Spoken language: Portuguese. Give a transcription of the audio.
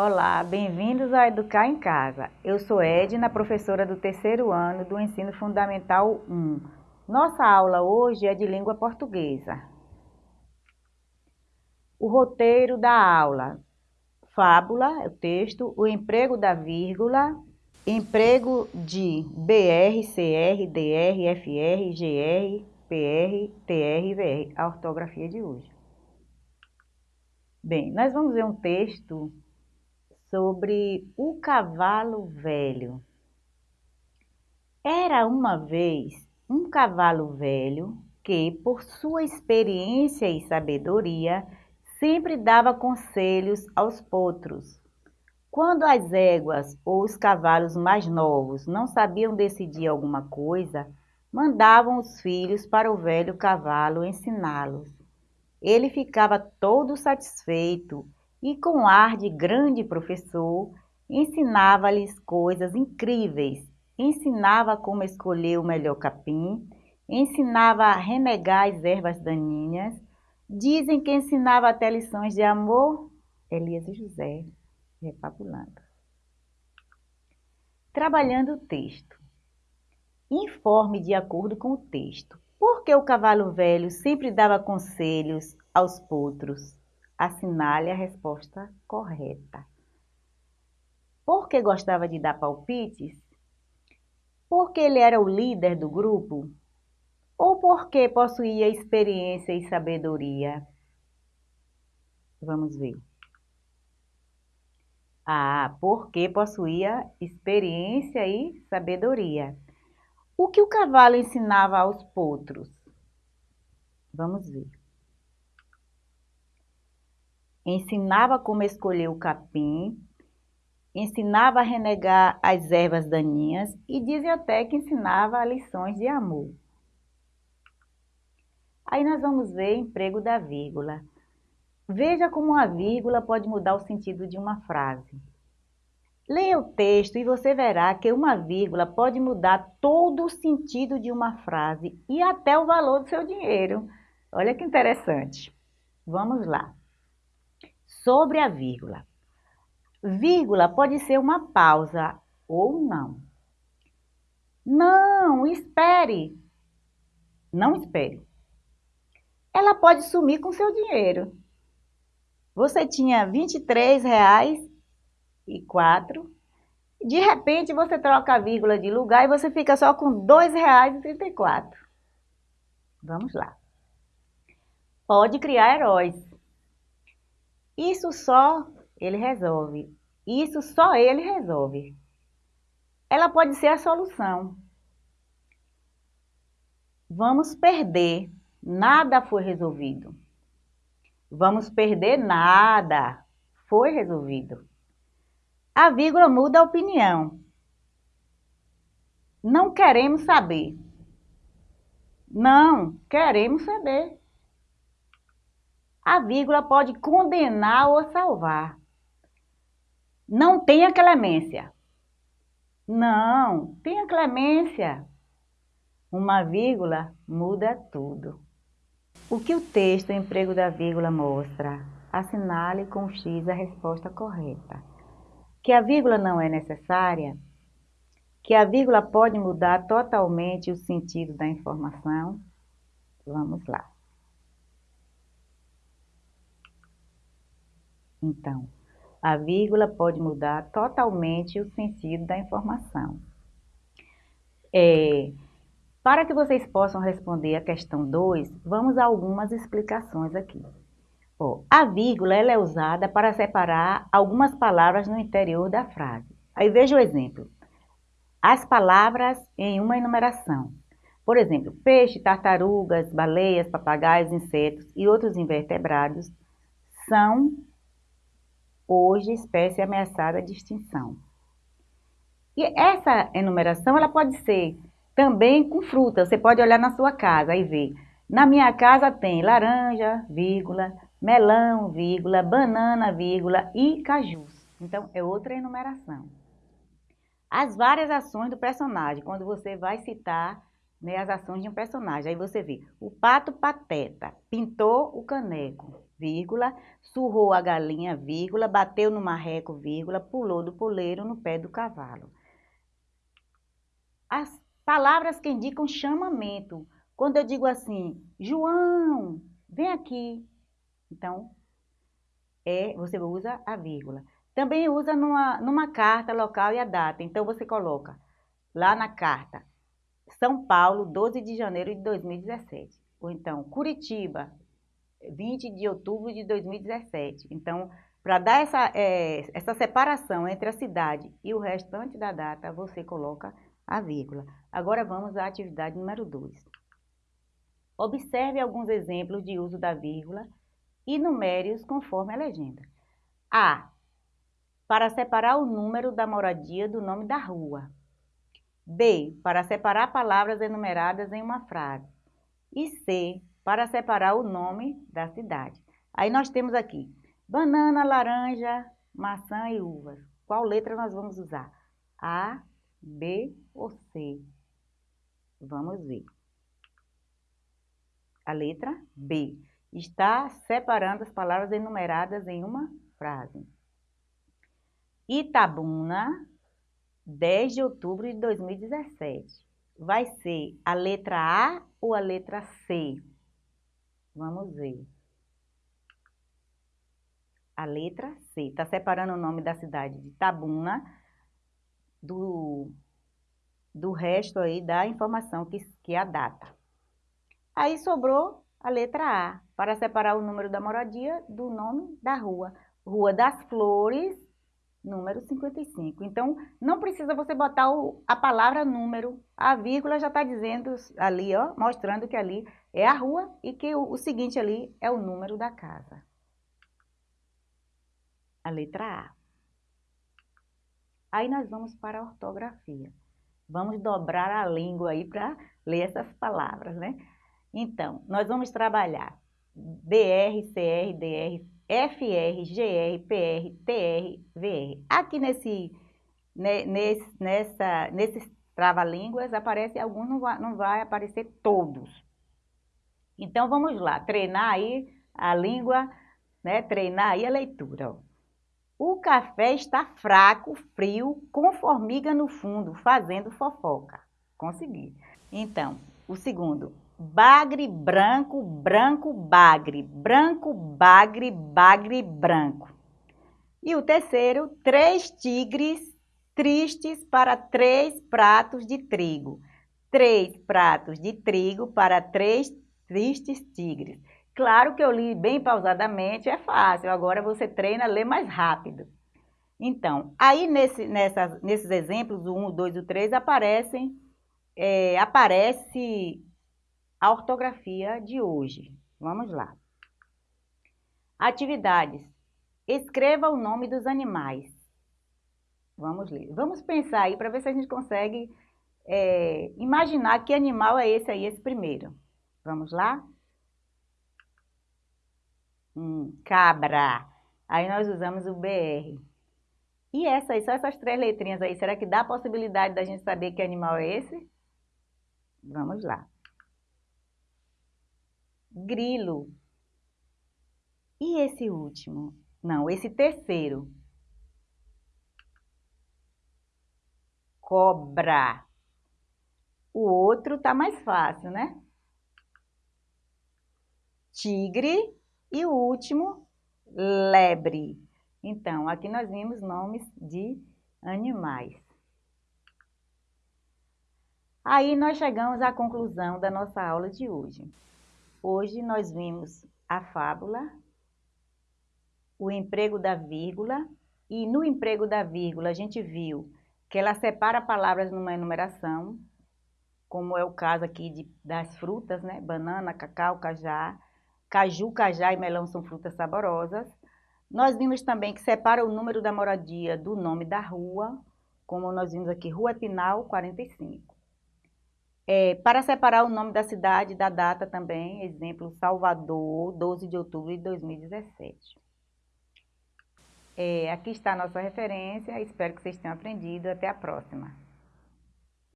Olá, bem-vindos a Educar em Casa. Eu sou Edna, professora do terceiro ano do Ensino Fundamental 1. Nossa aula hoje é de língua portuguesa. O roteiro da aula. Fábula, o texto, o emprego da vírgula, emprego de BR, CR, DR, FR, GR, PR, TR e VR. A ortografia de hoje. Bem, nós vamos ver um texto sobre o cavalo velho. Era uma vez um cavalo velho que, por sua experiência e sabedoria, sempre dava conselhos aos potros. Quando as éguas ou os cavalos mais novos não sabiam decidir alguma coisa, mandavam os filhos para o velho cavalo ensiná-los. Ele ficava todo satisfeito e, com ar de grande professor, ensinava-lhes coisas incríveis. Ensinava como escolher o melhor capim, ensinava a renegar as ervas daninhas. Dizem que ensinava até lições de amor. Elias e José, repapulando. Trabalhando o texto. Informe de acordo com o texto. Por que o cavalo velho sempre dava conselhos aos potros? Assinale a resposta correta. Por que gostava de dar palpites? Porque ele era o líder do grupo? Ou porque possuía experiência e sabedoria? Vamos ver. Ah, porque possuía experiência e sabedoria. O que o cavalo ensinava aos potros? Vamos ver ensinava como escolher o capim, ensinava a renegar as ervas daninhas e dizem até que ensinava lições de amor. Aí nós vamos ver emprego da vírgula. Veja como uma vírgula pode mudar o sentido de uma frase. Leia o texto e você verá que uma vírgula pode mudar todo o sentido de uma frase e até o valor do seu dinheiro. Olha que interessante. Vamos lá sobre a vírgula. Vírgula pode ser uma pausa ou não. Não, espere. Não espere. Ela pode sumir com seu dinheiro. Você tinha R$ 23,00 e quatro. De repente você troca a vírgula de lugar e você fica só com R$ 2,34. Vamos lá. Pode criar heróis. Isso só ele resolve. Isso só ele resolve. Ela pode ser a solução. Vamos perder. Nada foi resolvido. Vamos perder nada. Foi resolvido. A vírgula muda a opinião. Não queremos saber. Não, queremos saber a vírgula pode condenar ou salvar. Não tenha clemência. Não, tenha clemência. Uma vírgula muda tudo. O que o texto emprego da vírgula mostra? Assinale com X a resposta correta. Que a vírgula não é necessária? Que a vírgula pode mudar totalmente o sentido da informação? Vamos lá. Então, a vírgula pode mudar totalmente o sentido da informação. É, para que vocês possam responder a questão 2, vamos a algumas explicações aqui. A vírgula ela é usada para separar algumas palavras no interior da frase. Aí veja o exemplo. As palavras em uma enumeração. Por exemplo, peixe, tartarugas, baleias, papagaios, insetos e outros invertebrados são hoje espécie ameaçada de extinção. E essa enumeração ela pode ser também com fruta. Você pode olhar na sua casa e ver. Na minha casa tem laranja, vírgula, melão, vírgula, banana, vírgula e cajus. Então, é outra enumeração. As várias ações do personagem, quando você vai citar né, as ações de um personagem. Aí você vê, o pato pateta pintou o caneco. Vírgula, surrou a galinha, vírgula, bateu no marreco, vírgula, pulou do poleiro no pé do cavalo. As palavras que indicam chamamento. Quando eu digo assim, João, vem aqui. Então, é, você usa a vírgula. Também usa numa, numa carta local e a data. Então, você coloca lá na carta, São Paulo, 12 de janeiro de 2017. Ou então, Curitiba, 20 de outubro de 2017. Então, para dar essa, é, essa separação entre a cidade e o restante da data, você coloca a vírgula. Agora vamos à atividade número 2. Observe alguns exemplos de uso da vírgula e numere-os conforme a legenda. A. Para separar o número da moradia do nome da rua. B. Para separar palavras enumeradas em uma frase. E C para separar o nome da cidade. Aí nós temos aqui banana, laranja, maçã e uvas. Qual letra nós vamos usar? A, B ou C? Vamos ver. A letra B está separando as palavras enumeradas em uma frase. Itabuna, 10 de outubro de 2017. Vai ser a letra A ou a letra C? Vamos ver. A letra C. Está separando o nome da cidade de Tabuna do, do resto aí da informação que, que é a data. Aí sobrou a letra A, para separar o número da moradia do nome da rua. Rua das Flores, número 55. Então, não precisa você botar o, a palavra número, a vírgula já está dizendo ali, ó, mostrando que ali é a rua e que o, o seguinte ali é o número da casa. A letra A. Aí nós vamos para a ortografia. Vamos dobrar a língua aí para ler essas palavras, né? Então, nós vamos trabalhar BR, CR, DR, FR, GR, PR, TR, VR. Aqui nesse, nesse, nessa, nesses trava-línguas aparece alguns, não vai, não vai aparecer todos. Então vamos lá, treinar aí a língua, né? treinar aí a leitura. Ó. O café está fraco, frio, com formiga no fundo, fazendo fofoca. Consegui. Então, o segundo, bagre branco, branco bagre, branco bagre, bagre branco. E o terceiro, três tigres tristes para três pratos de trigo. Três pratos de trigo para três tristes tigres. Claro que eu li bem pausadamente, é fácil. Agora você treina a ler mais rápido. Então, aí nesse, nessas, nesses exemplos, o 1, o 2 e o 3, aparecem, é, aparece a ortografia de hoje. Vamos lá. Atividades. Escreva o nome dos animais. Vamos ler. Vamos pensar aí para ver se a gente consegue é, imaginar que animal é esse aí, esse primeiro. Vamos lá? Hum, cabra. Aí nós usamos o BR. E essa aí, só essas três letrinhas aí, será que dá a possibilidade da gente saber que animal é esse? Vamos lá grilo. E esse último? Não, esse terceiro. Cobra. O outro tá mais fácil, né? Tigre e o último, lebre. Então, aqui nós vimos nomes de animais. Aí nós chegamos à conclusão da nossa aula de hoje. Hoje nós vimos a fábula, o emprego da vírgula, e no emprego da vírgula a gente viu que ela separa palavras numa enumeração, como é o caso aqui de, das frutas, né? Banana, cacau, cajá, caju, cajá e melão são frutas saborosas. Nós vimos também que separa o número da moradia do nome da rua, como nós vimos aqui, Rua Pinal 45. É, para separar o nome da cidade da data também, exemplo, Salvador, 12 de outubro de 2017. É, aqui está a nossa referência, espero que vocês tenham aprendido. Até a próxima.